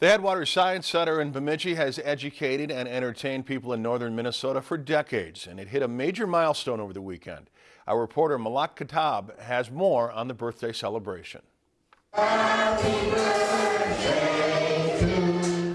The Headwater Science Center in Bemidji has educated and entertained people in northern Minnesota for decades, and it hit a major milestone over the weekend. Our reporter Malak Katab has more on the birthday celebration.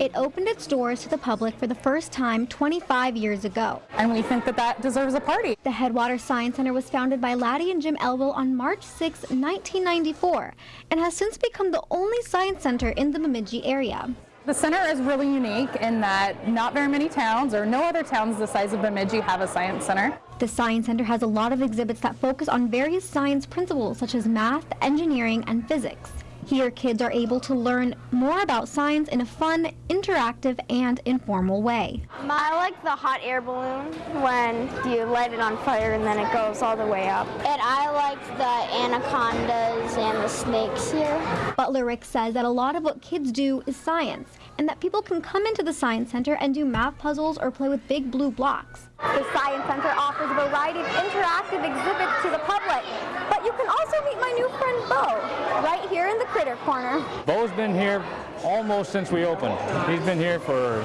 It opened its doors to the public for the first time 25 years ago. And we think that that deserves a party. The Headwater Science Center was founded by Laddie and Jim Elwell on March 6, 1994, and has since become the only science center in the Bemidji area. The center is really unique in that not very many towns or no other towns the size of Bemidji have a science center. The Science Center has a lot of exhibits that focus on various science principles such as math, engineering, and physics. Here, kids are able to learn more about science in a fun, interactive, and informal way. I like the hot air balloon when you light it on fire and then it goes all the way up. And I like the anacondas and the snakes here. Butler Rick says that a lot of what kids do is science, and that people can come into the Science Center and do math puzzles or play with big blue blocks. The Science Center offers a variety of interactive exhibits to the public, but you can also new friend Bo, right here in the Critter Corner. Bo's been here almost since we opened. He's been here for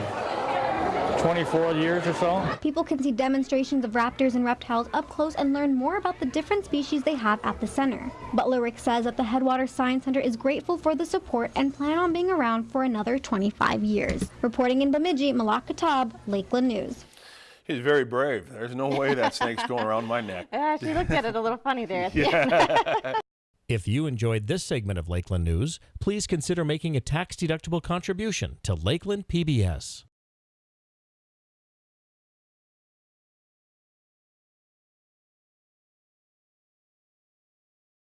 24 years or so. People can see demonstrations of raptors and reptiles up close and learn more about the different species they have at the center. Butler Rick says that the Headwater Science Center is grateful for the support and plan on being around for another 25 years. Reporting in Bemidji, Malak Katab, Lakeland News. He's very brave. There's no way that snake's going around my neck. Yeah, uh, she looked at it a little funny there at the end. If you enjoyed this segment of Lakeland News, please consider making a tax-deductible contribution to Lakeland PBS.